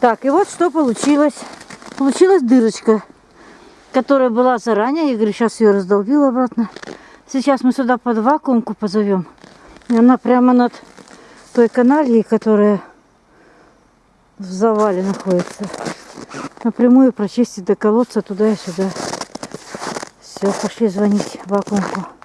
Так, и вот что получилось. Получилась дырочка, которая была заранее. Я говорю, сейчас ее раздолбил обратно. Сейчас мы сюда под вакуумку позовем. И она прямо над той канальей, которая в завале находится. Напрямую прочистить до колодца туда и сюда. Все, пошли звонить вакуумку.